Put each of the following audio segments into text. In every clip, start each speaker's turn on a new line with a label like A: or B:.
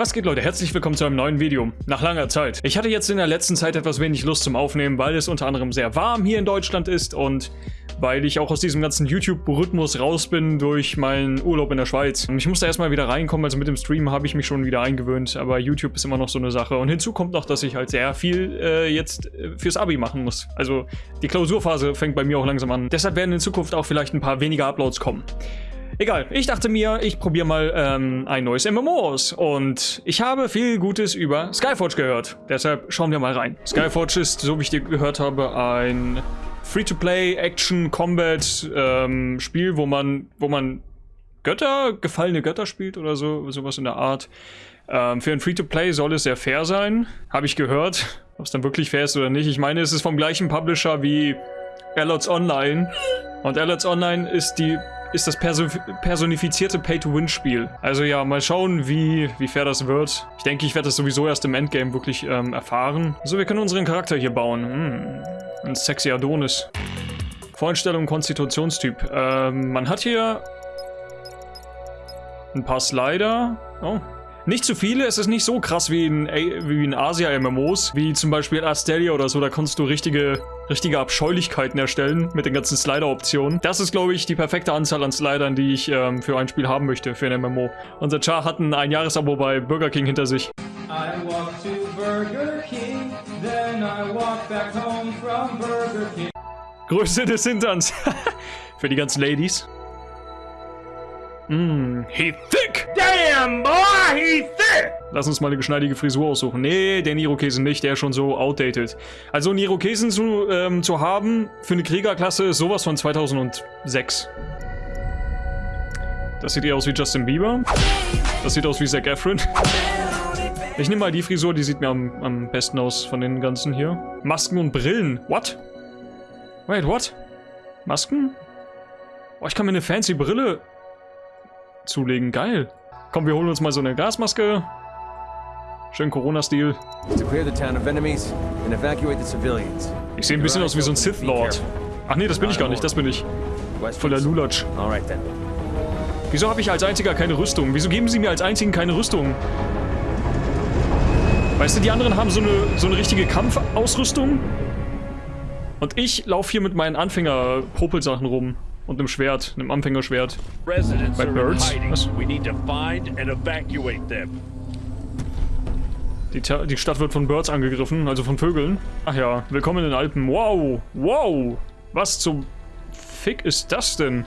A: Was geht Leute, herzlich willkommen zu einem neuen Video. Nach langer Zeit. Ich hatte jetzt in der letzten Zeit etwas wenig Lust zum Aufnehmen, weil es unter anderem sehr warm hier in Deutschland ist und weil ich auch aus diesem ganzen YouTube-Rhythmus raus bin durch meinen Urlaub in der Schweiz. Ich musste erstmal wieder reinkommen, also mit dem Stream habe ich mich schon wieder eingewöhnt, aber YouTube ist immer noch so eine Sache. Und hinzu kommt noch, dass ich halt sehr viel äh, jetzt äh, fürs Abi machen muss. Also die Klausurphase fängt bei mir auch langsam an. Deshalb werden in Zukunft auch vielleicht ein paar weniger Uploads kommen. Egal, ich dachte mir, ich probiere mal ähm, ein neues MMO aus. Und ich habe viel Gutes über Skyforge gehört. Deshalb schauen wir mal rein. Skyforge ist, so wie ich dir gehört habe, ein Free-to-Play, Action, Combat ähm, Spiel, wo man, wo man Götter, gefallene Götter spielt oder so, sowas in der Art. Ähm, für ein Free-to-Play soll es sehr fair sein, habe ich gehört. Ob es dann wirklich fair ist oder nicht. Ich meine, es ist vom gleichen Publisher wie Allots Online. Und Allots Online ist die ist das perso personifizierte Pay-to-Win-Spiel. Also ja, mal schauen, wie, wie fair das wird. Ich denke, ich werde das sowieso erst im Endgame wirklich ähm, erfahren. So, wir können unseren Charakter hier bauen. Hm, ein sexy Adonis. Voreinstellung, Konstitutionstyp. Ähm, man hat hier ein paar Slider. Oh, nicht zu viele, es ist nicht so krass wie in, wie in Asia-MMOs, wie zum Beispiel Asteria oder so, da konntest du richtige, richtige Abscheulichkeiten erstellen mit den ganzen Slider-Optionen. Das ist, glaube ich, die perfekte Anzahl an Slidern, die ich ähm, für ein Spiel haben möchte, für ein MMO. Unser Char hat ein Einjahresabo bei Burger King hinter sich. I walk to Burger King, then I walk back home from Burger King. Größe des Hinterns. für die ganzen Ladies. Mmm, he thick! Lass uns mal eine geschneidige Frisur aussuchen. Nee, den Irokesen nicht, der ist schon so outdated. Also einen Irokesen zu, ähm, zu haben für eine Kriegerklasse ist sowas von 2006. Das sieht eher aus wie Justin Bieber. Das sieht aus wie Zac Efron. Ich nehme mal die Frisur, die sieht mir am, am besten aus von den ganzen hier. Masken und Brillen. What? Wait, what? Masken? Oh, ich kann mir eine fancy Brille zulegen. Geil. Komm, wir holen uns mal so eine Gasmaske. Schön Corona-Stil. Ich sehe ein bisschen aus wie so ein Sith Lord. Ach nee, das bin ich gar nicht, das bin ich. Voller Lulatsch. Wieso habe ich als einziger keine Rüstung? Wieso geben sie mir als einzigen keine Rüstung? Weißt du, die anderen haben so eine, so eine richtige Kampfausrüstung. Und ich laufe hier mit meinen Anfänger-Popelsachen rum. Und einem Schwert, einem Anfängerschwert. Bei Birds? Was? Die, die Stadt wird von Birds angegriffen, also von Vögeln. Ach ja, willkommen in den Alpen. Wow, wow. Was zum Fick ist das denn?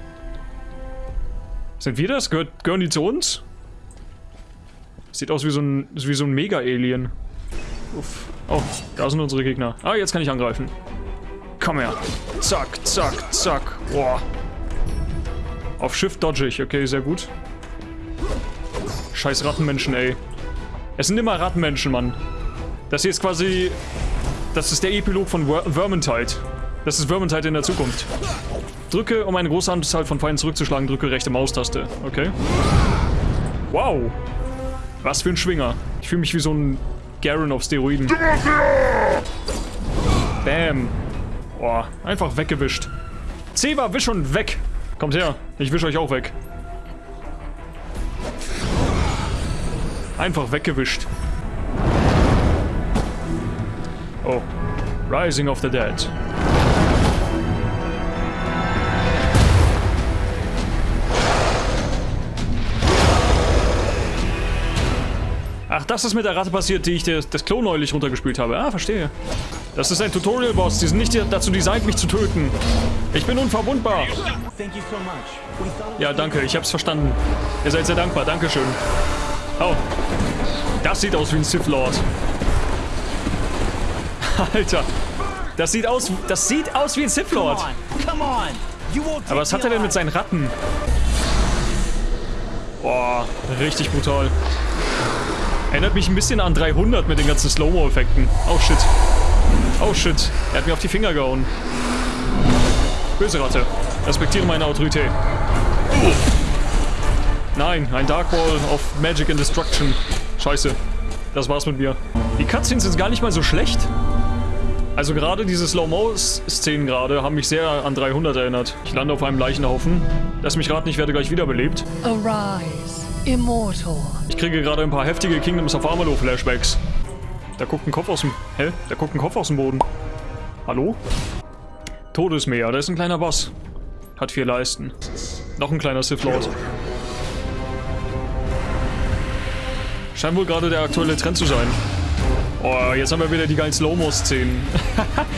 A: Sind wir das? Gehört, gehören die zu uns? Sieht aus wie so ein, wie so ein Mega-Alien. Oh, da sind unsere Gegner. Ah, jetzt kann ich angreifen. Komm her. Zack, zack, zack. Boah. Auf Shift dodge ich. Okay, sehr gut. Scheiß Rattenmenschen, ey. Es sind immer Rattenmenschen, Mann. Das hier ist quasi... Das ist der Epilog von Vermintide. Das ist Vermintide in der Zukunft. Drücke, um eine große Anzahl von Feinden zurückzuschlagen, drücke rechte Maustaste. Okay. Wow. Was für ein Schwinger. Ich fühle mich wie so ein Garen auf Steroiden. Bam. Boah, einfach weggewischt. Zeba, wisch und weg. Kommt her. Ich wisch euch auch weg. Einfach weggewischt. Oh. Rising of the Dead. Ach, das ist mit der Ratte passiert, die ich das, das Klo neulich runtergespielt habe. Ah, verstehe. Das ist ein Tutorial-Boss. Die sind nicht dazu designt, mich zu töten. Ich bin unverwundbar. Ja, danke. Ich hab's verstanden. Ihr seid sehr dankbar. Dankeschön. Oh. Das sieht aus wie ein Sith Lord. Alter. Das sieht aus, das sieht aus wie ein Sith Lord. Aber was hat er denn mit seinen Ratten? Boah, richtig brutal. Erinnert mich ein bisschen an 300 mit den ganzen Slow-Mo-Effekten. Oh shit. Oh shit. Er hat mir auf die Finger gehauen. Böse Ratte. Respektiere meine Autorität. Nein, ein Dark Ball of Magic and Destruction. Scheiße. Das war's mit mir. Die Cutscenes sind gar nicht mal so schlecht. Also gerade diese Slow-Mo-Szenen gerade haben mich sehr an 300 erinnert. Ich lande auf einem Leichenhaufen. Lass mich raten, ich werde gleich wiederbelebt. Arise.
B: immortal.
A: Ich kriege gerade ein paar heftige Kingdoms of Amalur Flashbacks. Da guckt ein Kopf aus dem... Hä? Da guckt ein Kopf aus dem Boden. Hallo? Todesmeer, da ist ein kleiner Boss. Hat vier Leisten. Noch ein kleiner Sith Lord. Scheint wohl gerade der aktuelle Trend zu sein. Oh, jetzt haben wir wieder die geilen Slow-Mo-Szenen.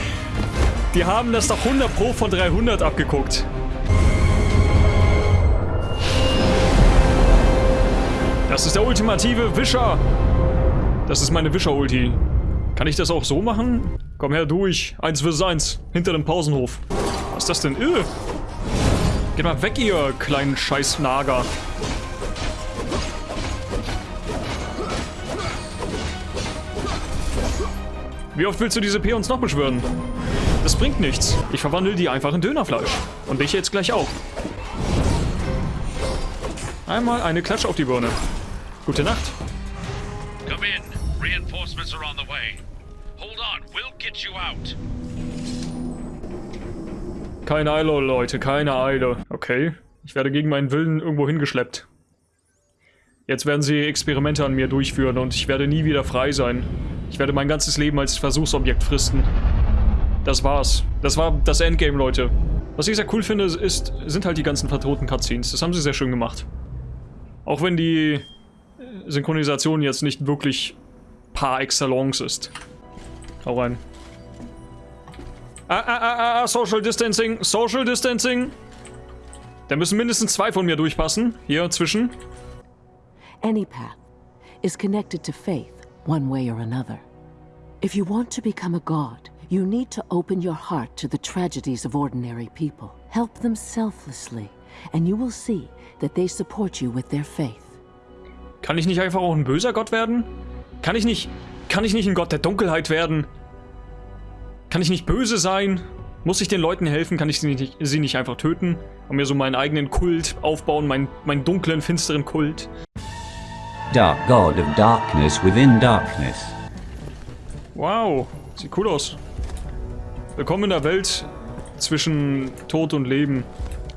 A: die haben das doch 100 Pro von 300 abgeguckt. Das ist der ultimative Wischer. Das ist meine Wischer-Ulti. Kann ich das auch so machen? Komm her, durch. Eins versus eins. Hinter dem Pausenhof. Was ist das denn? Öh. Geht mal weg, ihr kleinen Scheiß-Nager. Wie oft willst du diese Peons noch beschwören? Das bringt nichts. Ich verwandle die einfach in Dönerfleisch. Und dich jetzt gleich auch. Einmal eine Klatsch auf die Birne. Gute Nacht. Come in. Reinforcements are on the way. Hold on, we'll get you out. Keine Eile, Leute, keine Eile. Okay, ich werde gegen meinen Willen irgendwo hingeschleppt. Jetzt werden sie Experimente an mir durchführen und ich werde nie wieder frei sein. Ich werde mein ganzes Leben als Versuchsobjekt fristen. Das war's. Das war das Endgame, Leute. Was ich sehr cool finde, ist, sind halt die ganzen vertoten Cutscenes. Das haben sie sehr schön gemacht. Auch wenn die Synchronisation jetzt nicht wirklich par excellence ist. Hau rein. Ah, ah, ah, ah, Social Distancing, Social Distancing. Da müssen mindestens zwei von mir durchpassen. Hier zwischen.
C: Any path is connected to faith, one way or another. If you want to become a god, you need to open your heart to the tragedies of ordinary people. Help them selflessly, and you will see that they support you with their faith.
A: Kann ich nicht einfach auch ein böser Gott werden? Kann ich nicht... Kann ich nicht ein Gott der Dunkelheit werden? Kann ich nicht böse sein? Muss ich den Leuten helfen? Kann ich sie nicht, sie nicht einfach töten? Und mir so meinen eigenen Kult aufbauen? Meinen, meinen dunklen, finsteren Kult?
D: Dark God of Darkness within Darkness.
A: Wow, sieht cool aus. Willkommen in der Welt zwischen Tod und Leben.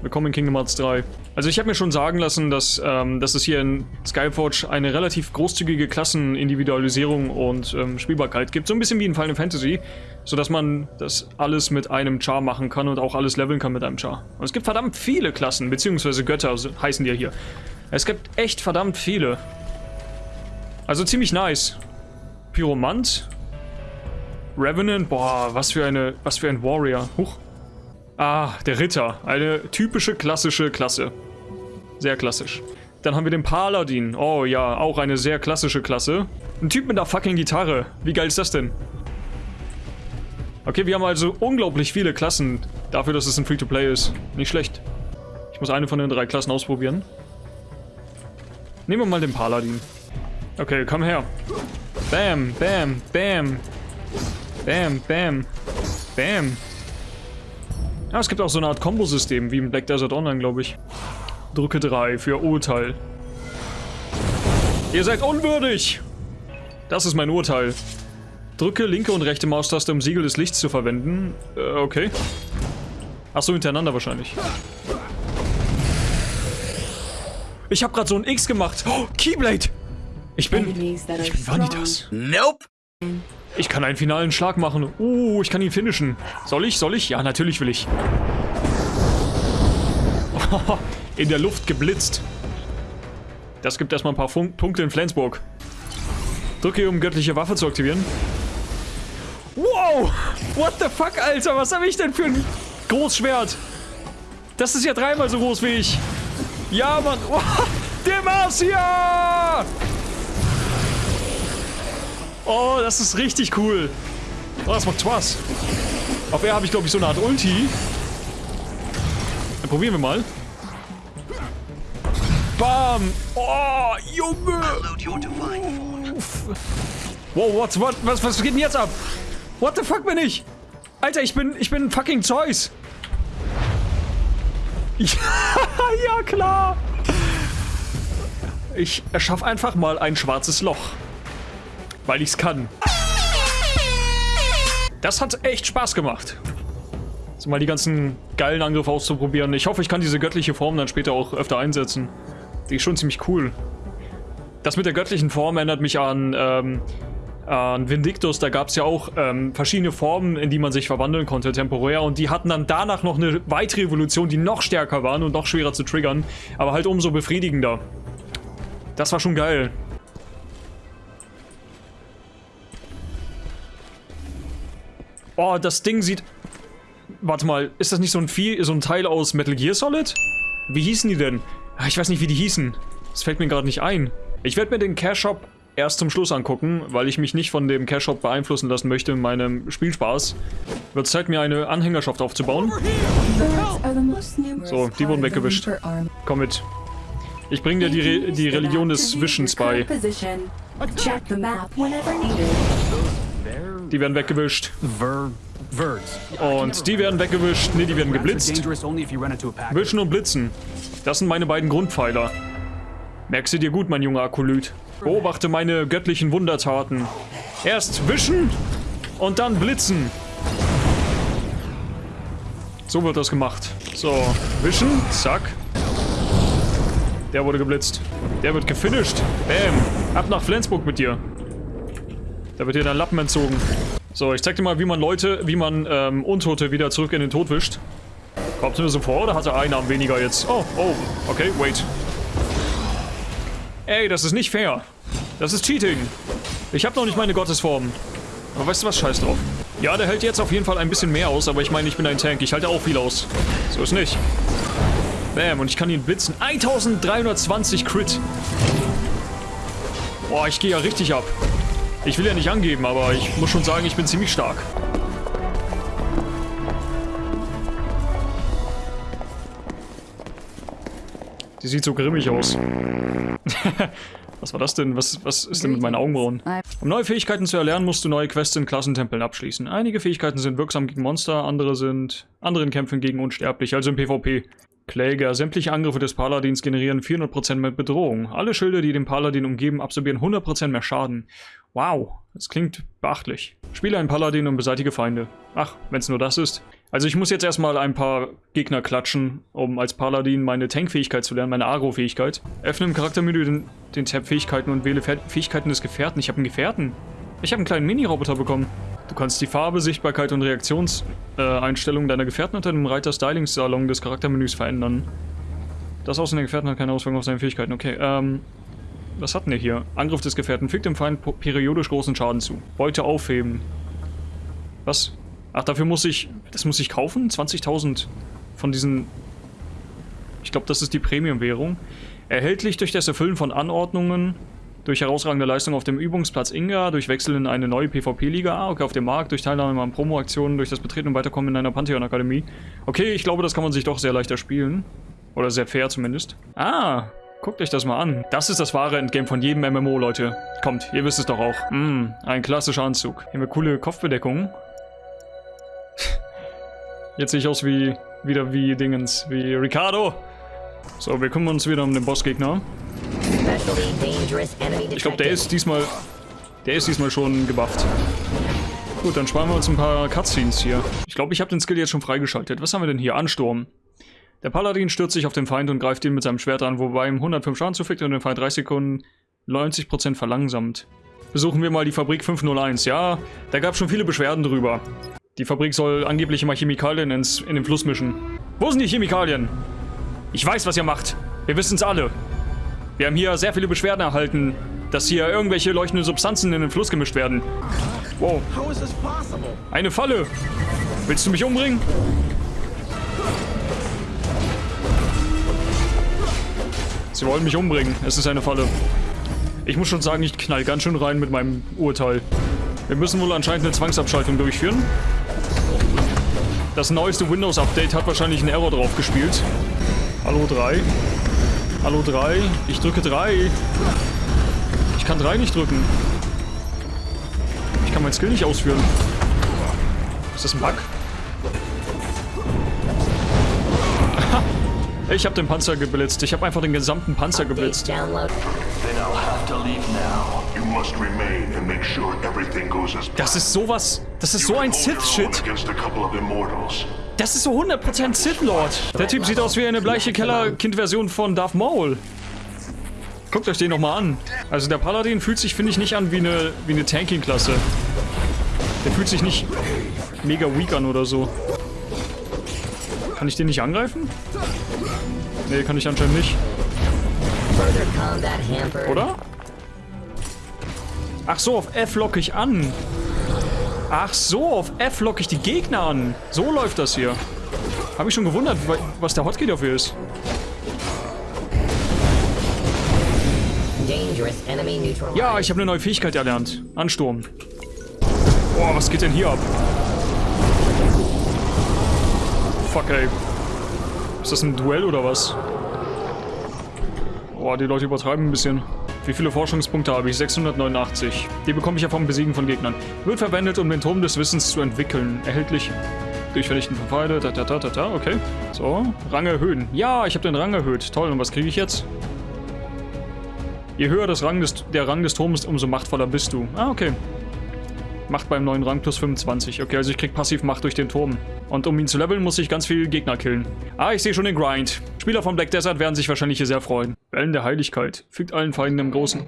A: Willkommen in Kingdom Hearts 3. Also ich habe mir schon sagen lassen, dass, ähm, dass es hier in Skyforge eine relativ großzügige Klassenindividualisierung und ähm, Spielbarkeit gibt. So ein bisschen wie in Final Fantasy, sodass man das alles mit einem Char machen kann und auch alles leveln kann mit einem Char. Und es gibt verdammt viele Klassen, beziehungsweise Götter heißen die ja hier. Es gibt echt verdammt viele. Also ziemlich nice. Pyromant. Revenant, boah, was für eine, was für ein Warrior. Huch. Ah, der Ritter. Eine typische klassische Klasse. Sehr klassisch. Dann haben wir den Paladin. Oh ja, auch eine sehr klassische Klasse. Ein Typ mit einer fucking Gitarre. Wie geil ist das denn? Okay, wir haben also unglaublich viele Klassen dafür, dass es ein Free-to-Play ist. Nicht schlecht. Ich muss eine von den drei Klassen ausprobieren. Nehmen wir mal den Paladin. Okay, komm her. Bam, bam, bam. Bam, bam, bam. Ja, es gibt auch so eine Art Kombosystem, wie im Black Desert Online, glaube ich. Drücke 3 für Urteil. Ihr seid unwürdig! Das ist mein Urteil. Drücke linke und rechte Maustaste, um Siegel des Lichts zu verwenden. Äh, okay. Achso, hintereinander wahrscheinlich. Ich habe gerade so ein X gemacht. Oh, Keyblade! Ich bin... Ich bin Vanitas. Nope! Ich kann einen finalen Schlag machen. Uh, ich kann ihn finishen. Soll ich? Soll ich? Ja, natürlich will ich. in der Luft geblitzt. Das gibt erstmal ein paar Fun Punkte in Flensburg. Drücke, um göttliche Waffe zu aktivieren. Wow! What the fuck, Alter? Was habe ich denn für ein Großschwert? Das ist ja dreimal so groß wie ich. Ja, Mann. Oh, Demacia! Oh, das ist richtig cool. Oh, das macht Spaß. Auf er habe ich, glaube ich, so eine Art Ulti. Dann probieren wir mal. Bam! Oh, Junge! Wow, what, what, was, was geht denn jetzt ab? What the fuck bin ich? Alter, ich bin, ich bin fucking Zeus. Ja, ja klar. Ich erschaffe einfach mal ein schwarzes Loch. Weil ich es kann. Das hat echt Spaß gemacht. So mal die ganzen geilen Angriffe auszuprobieren. Ich hoffe, ich kann diese göttliche Form dann später auch öfter einsetzen. Die ist schon ziemlich cool. Das mit der göttlichen Form erinnert mich an, ähm, an Vindictus. Da gab es ja auch ähm, verschiedene Formen, in die man sich verwandeln konnte, temporär. Und die hatten dann danach noch eine weitere Evolution, die noch stärker waren und noch schwerer zu triggern. Aber halt umso befriedigender. Das war schon geil. Oh, das Ding sieht... Warte mal, ist das nicht so ein Vieh, so ein Teil aus Metal Gear Solid? Wie hießen die denn? Ah, ich weiß nicht, wie die hießen. Das fällt mir gerade nicht ein. Ich werde mir den Cash Shop erst zum Schluss angucken, weil ich mich nicht von dem Cash Shop beeinflussen lassen möchte in meinem Spielspaß. Wird Zeit, mir eine Anhängerschaft aufzubauen. So, die wurden weggewischt. Komm mit. Ich bringe dir die, Re die Religion des Wischens bei. Die werden weggewischt. Und die werden weggewischt. Ne, die werden geblitzt. Wischen und blitzen. Das sind meine beiden Grundpfeiler. Merkst du dir gut, mein junger Akolyt. Beobachte meine göttlichen Wundertaten. Erst wischen und dann blitzen. So wird das gemacht. So, wischen, zack. Der wurde geblitzt. Der wird gefinisht. Bam. Ab nach Flensburg mit dir. Da wird dir dein Lappen entzogen. So, ich zeig dir mal, wie man Leute, wie man ähm, Untote wieder zurück in den Tod wischt. Kommt mir so vor, oder hat er einen Arm weniger jetzt? Oh, oh, okay, wait. Ey, das ist nicht fair. Das ist Cheating. Ich habe noch nicht meine Gottesform. Aber weißt du was, scheiß drauf. Ja, der hält jetzt auf jeden Fall ein bisschen mehr aus, aber ich meine, ich bin ein Tank. Ich halte auch viel aus. So ist nicht. Bam, und ich kann ihn blitzen. 1320 Crit. Boah, ich gehe ja richtig ab. Ich will ja nicht angeben, aber ich muss schon sagen, ich bin ziemlich stark. Die sieht so grimmig aus. was war das denn? Was, was ist denn mit meinen Augenbrauen? Um neue Fähigkeiten zu erlernen, musst du neue Quests in Klassentempeln abschließen. Einige Fähigkeiten sind wirksam gegen Monster, andere sind anderen Kämpfen gegen Unsterbliche, also im PvP. Kläger. Sämtliche Angriffe des Paladins generieren 400% mehr Bedrohung. Alle Schilde, die den Paladin umgeben, absorbieren 100% mehr Schaden. Wow, das klingt beachtlich. Spiele einen Paladin und beseitige Feinde. Ach, wenn es nur das ist. Also ich muss jetzt erstmal ein paar Gegner klatschen, um als Paladin meine Tankfähigkeit zu lernen, meine Agro-Fähigkeit. Öffne im Charaktermenü den, den Tab Fähigkeiten und wähle Fähigkeiten des Gefährten. Ich habe einen Gefährten. Ich habe einen kleinen Mini-Roboter bekommen. Du kannst die Farbe, Sichtbarkeit und Reaktionseinstellungen äh, deiner Gefährten unter dem Reiter-Styling-Salon des Charaktermenüs verändern. Das Aussehen der Gefährten hat keine Auswirkungen auf seine Fähigkeiten. Okay, ähm... Was hatten wir hier? Angriff des Gefährten. Fügt dem Feind periodisch großen Schaden zu. Beute aufheben. Was? Ach, dafür muss ich... Das muss ich kaufen? 20.000 von diesen... Ich glaube, das ist die Premium-Währung. Erhältlich durch das Erfüllen von Anordnungen, durch herausragende Leistung auf dem Übungsplatz Inga, durch Wechsel in eine neue PvP-Liga, ah, okay, auf dem Markt, durch Teilnahme an Promo-Aktionen, durch das Betreten und Weiterkommen in einer Pantheon-Akademie. Okay, ich glaube, das kann man sich doch sehr leichter spielen. Oder sehr fair zumindest. Ah, guckt euch das mal an. Das ist das wahre Endgame von jedem MMO, Leute. Kommt, ihr wisst es doch auch. Mm, ein klassischer Anzug. Hier haben wir coole Kopfbedeckungen. Jetzt sehe ich aus wie, wieder wie Dingens, wie Ricardo. So, wir kümmern uns wieder um den Bossgegner. Ich glaube, der ist diesmal, der ist diesmal schon gebufft. Gut, dann sparen wir uns ein paar Cutscenes hier. Ich glaube, ich habe den Skill jetzt schon freigeschaltet. Was haben wir denn hier? Ansturm. Der Paladin stürzt sich auf den Feind und greift ihn mit seinem Schwert an, wobei ihm 105 Schaden zufügt und den Feind 30 Sekunden 90% verlangsamt. Besuchen wir mal die Fabrik 501. Ja, da gab es schon viele Beschwerden drüber. Die Fabrik soll angeblich immer Chemikalien ins, in den Fluss mischen. Wo sind die Chemikalien? Ich weiß, was ihr macht. Wir wissen es alle. Wir haben hier sehr viele Beschwerden erhalten, dass hier irgendwelche leuchtenden Substanzen in den Fluss gemischt werden. Wow. Eine Falle. Willst du mich umbringen? Sie wollen mich umbringen. Es ist eine Falle. Ich muss schon sagen, ich knall ganz schön rein mit meinem Urteil. Wir müssen wohl anscheinend eine Zwangsabschaltung durchführen. Das neueste Windows-Update hat wahrscheinlich einen Error drauf gespielt. Hallo 3. Hallo 3. Ich drücke 3. Ich kann 3 nicht drücken. Ich kann mein Skill nicht ausführen. Ist das ein Bug? Ich habe den Panzer geblitzt. Ich habe einfach den gesamten Panzer geblitzt. Das ist sowas... Das ist so ein Sith-Shit. Das ist so 100% Sith Lord. Der Typ sieht aus wie eine bleiche Keller-Kind-Version von Darth Maul. Guckt euch den nochmal an. Also der Paladin fühlt sich, finde ich, nicht an wie eine, wie eine Tanking-Klasse. Der fühlt sich nicht mega weak an oder so. Kann ich den nicht angreifen? Nee, kann ich anscheinend nicht. Oder? Ach so, auf F locke ich an. Ach so, auf F locke ich die Gegner an. So läuft das hier. Habe ich schon gewundert, was der Hotkey dafür ist. Ja, ich habe eine neue Fähigkeit erlernt. Ansturm. Boah, was geht denn hier ab? Fuck, ey. Ist das ein Duell oder was? Boah, die Leute übertreiben ein bisschen. Wie viele Forschungspunkte habe ich? 689. Die bekomme ich ja vom Besiegen von Gegnern. Wird verwendet, um den Turm des Wissens zu entwickeln. Erhältlich durch Vernichten von Pfeile. Ta, ta, ta, ta, ta. Okay. So, Rang erhöhen. Ja, ich habe den Rang erhöht. Toll, und was kriege ich jetzt? Je höher das Rang des, der Rang des Turms, umso machtvoller bist du. Ah, okay. Macht beim neuen Rang plus 25. Okay, also ich krieg passiv Macht durch den Turm. Und um ihn zu leveln, muss ich ganz viel Gegner killen. Ah, ich sehe schon den Grind. Spieler von Black Desert werden sich wahrscheinlich hier sehr freuen. Wellen der Heiligkeit. Fügt allen Feinden im Großen.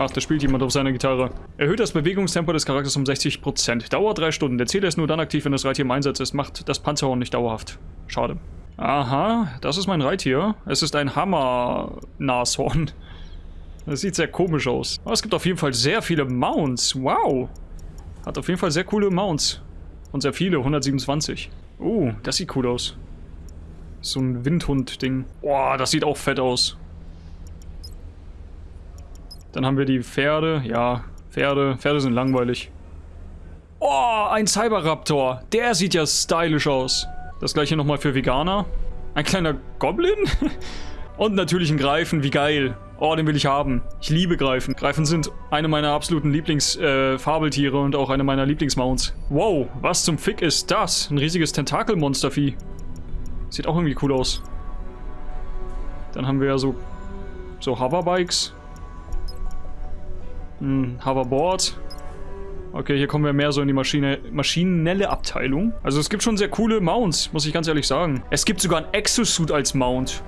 A: Ach, da spielt jemand auf seiner Gitarre. Erhöht das Bewegungstempo des Charakters um 60%. Dauert 3 Stunden. Der Zähler ist nur dann aktiv, wenn das Reittier im Einsatz ist. Macht das Panzerhorn nicht dauerhaft. Schade. Aha, das ist mein Reittier. Es ist ein Hammer-Nashorn. Das sieht sehr komisch aus. Aber es gibt auf jeden Fall sehr viele Mounts. Wow. Hat auf jeden Fall sehr coole Mounts. Und sehr viele, 127. Uh, das sieht cool aus. So ein Windhund-Ding. Boah, das sieht auch fett aus. Dann haben wir die Pferde. Ja, Pferde. Pferde sind langweilig. Oh, ein Cyberraptor. Der sieht ja stylisch aus. Das gleiche nochmal für Veganer. Ein kleiner Goblin? Und natürlich ein Greifen, wie geil. Oh, den will ich haben. Ich liebe Greifen. Greifen sind eine meiner absoluten Lieblingsfabeltiere äh, und auch eine meiner Lieblingsmounts. Wow, was zum Fick ist das? Ein riesiges Tentakelmonstervieh. Sieht auch irgendwie cool aus. Dann haben wir ja so, so Hoverbikes. Ein Hoverboard. Okay, hier kommen wir mehr so in die Maschine, maschinelle Abteilung. Also es gibt schon sehr coole Mounts, muss ich ganz ehrlich sagen. Es gibt sogar ein Exosuit als Mount.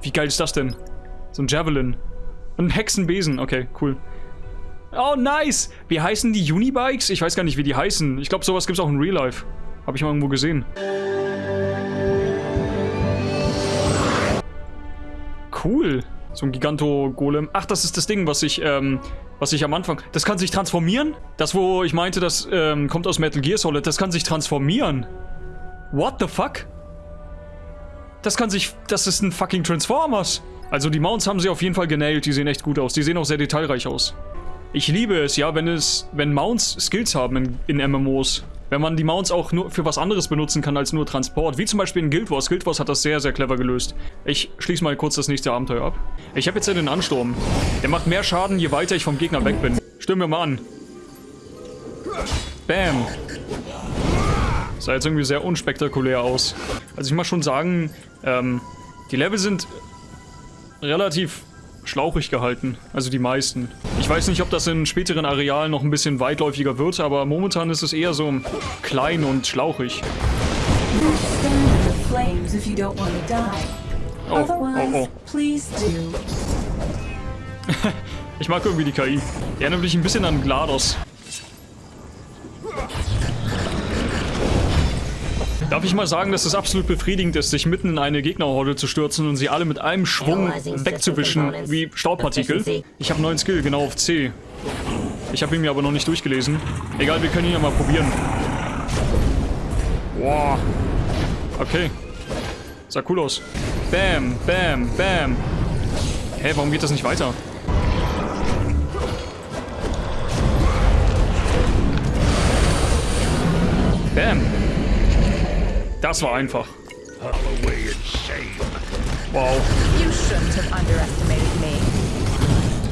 A: Wie geil ist das denn? So ein Javelin. Ein Hexenbesen. Okay, cool. Oh, nice! Wie heißen die Unibikes? Ich weiß gar nicht, wie die heißen. Ich glaube, sowas gibt es auch in Real Life. Habe ich mal irgendwo gesehen. Cool. So ein Giganto-Golem. Ach, das ist das Ding, was ich, ähm, was ich am Anfang... Das kann sich transformieren? Das, wo ich meinte, das ähm, kommt aus Metal Gear Solid. Das kann sich transformieren. What the fuck? Das kann sich... Das ist ein fucking Transformers. Also die Mounts haben sie auf jeden Fall genailt. Die sehen echt gut aus. Die sehen auch sehr detailreich aus. Ich liebe es, ja, wenn es... Wenn Mounts Skills haben in, in MMOs. Wenn man die Mounts auch nur für was anderes benutzen kann als nur Transport. Wie zum Beispiel in Guild Wars. Guild Wars hat das sehr, sehr clever gelöst. Ich schließe mal kurz das nächste Abenteuer ab. Ich habe jetzt ja den Ansturm. Der macht mehr Schaden, je weiter ich vom Gegner weg bin. Stimmen wir mal an. Bam. Sah jetzt irgendwie sehr unspektakulär aus. Also ich muss schon sagen, ähm, die Level sind relativ schlauchig gehalten. Also die meisten. Ich weiß nicht, ob das in späteren Arealen noch ein bisschen weitläufiger wird, aber momentan ist es eher so klein und schlauchig. Oh, oh, oh. ich mag irgendwie die KI. Die erinnert mich ein bisschen an GLaDOS. Darf ich mal sagen, dass es absolut befriedigend ist, sich mitten in eine Gegnerhorde zu stürzen und sie alle mit einem Schwung wegzuwischen, wie Staubpartikel? Ich habe einen neuen Skill, genau auf C. Ich habe ihn mir aber noch nicht durchgelesen. Egal, wir können ihn ja mal probieren. Wow. Okay. Sah cool aus. Bam, bam, bam. Hä, warum geht das nicht weiter? Bam. Das war einfach. Wow.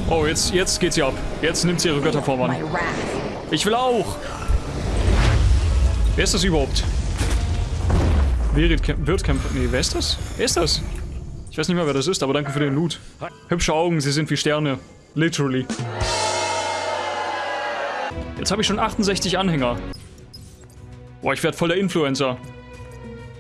A: Oh, jetzt, jetzt geht sie ab. Jetzt nimmt sie ihre Götterform an. Ich will auch. Wer ist das überhaupt? Wirtkämpfer. Nee, wer ist das? Wer ist das? Ich weiß nicht mehr, wer das ist, aber danke für den Loot. Hübsche Augen, sie sind wie Sterne. Literally. Jetzt habe ich schon 68 Anhänger. Boah, ich werde voller Influencer.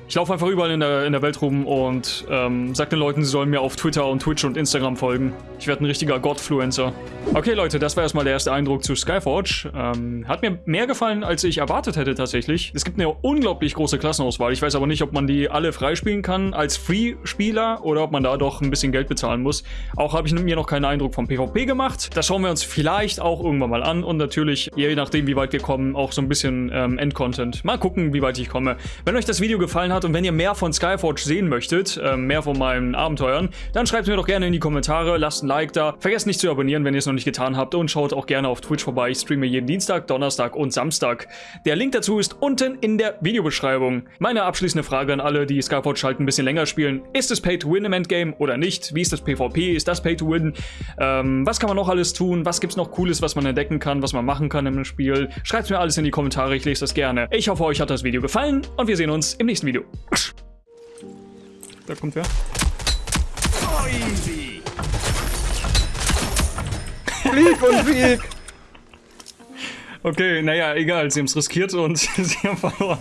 A: Ich laufe einfach überall in der, in der Welt rum und ähm, sag den Leuten, sie sollen mir auf Twitter und Twitch und Instagram folgen. Ich werde ein richtiger Godfluencer. Okay, Leute, das war erstmal der erste Eindruck zu Skyforge. Ähm, hat mir mehr gefallen, als ich erwartet hätte tatsächlich. Es gibt eine unglaublich große Klassenauswahl. Ich weiß aber nicht, ob man die alle freispielen kann als Free-Spieler oder ob man da doch ein bisschen Geld bezahlen muss. Auch habe ich mir noch keinen Eindruck vom PvP gemacht. Das schauen wir uns vielleicht auch irgendwann mal an und natürlich, je nachdem, wie weit wir kommen, auch so ein bisschen ähm, Endcontent. Mal gucken, wie weit ich komme. Wenn euch das Video gefallen hat, hat und wenn ihr mehr von Skyforge sehen möchtet, äh, mehr von meinen Abenteuern, dann schreibt mir doch gerne in die Kommentare, lasst ein Like da, vergesst nicht zu abonnieren, wenn ihr es noch nicht getan habt und schaut auch gerne auf Twitch vorbei. Ich streame jeden Dienstag, Donnerstag und Samstag. Der Link dazu ist unten in der Videobeschreibung. Meine abschließende Frage an alle, die Skyforge halt ein bisschen länger spielen. Ist es Pay to Win im Endgame oder nicht? Wie ist das PvP? Ist das Pay to Win? Ähm, was kann man noch alles tun? Was gibt es noch Cooles, was man entdecken kann, was man machen kann im Spiel? Schreibt mir alles in die Kommentare, ich lese das gerne. Ich hoffe, euch hat das Video gefallen und wir sehen uns im nächsten Video. Da kommt wer.
B: So easy.
E: Flieg und Sieg!
A: Okay, naja, egal. Sie haben es riskiert und sie haben verloren.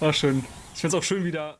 A: War schön. Ich finde es auch schön, wieder.